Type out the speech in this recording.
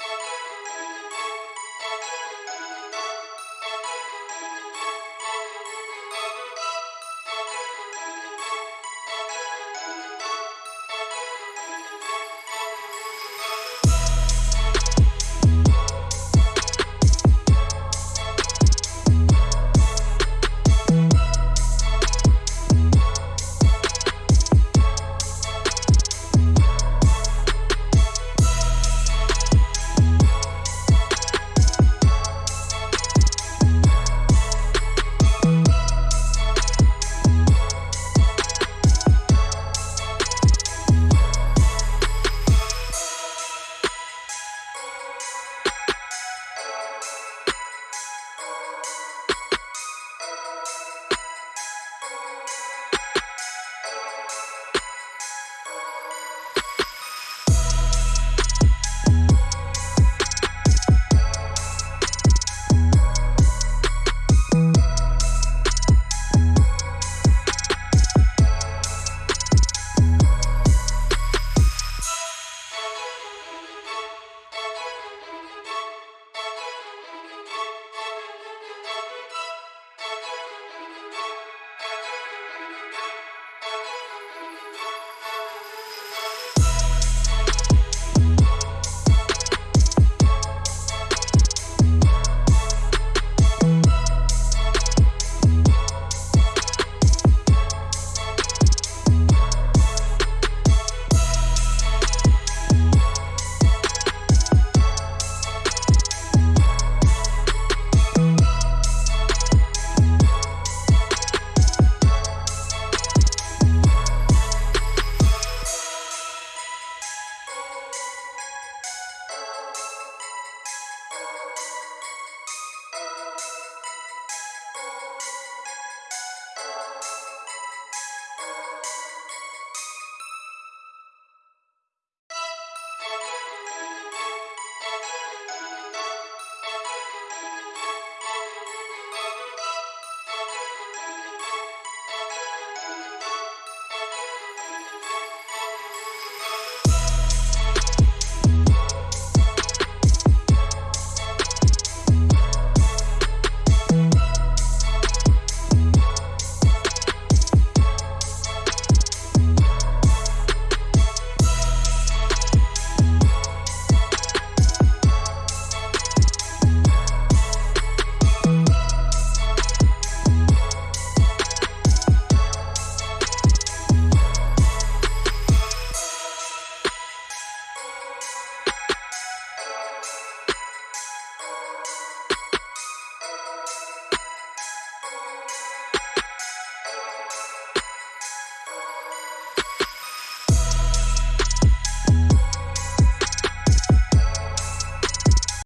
Bye.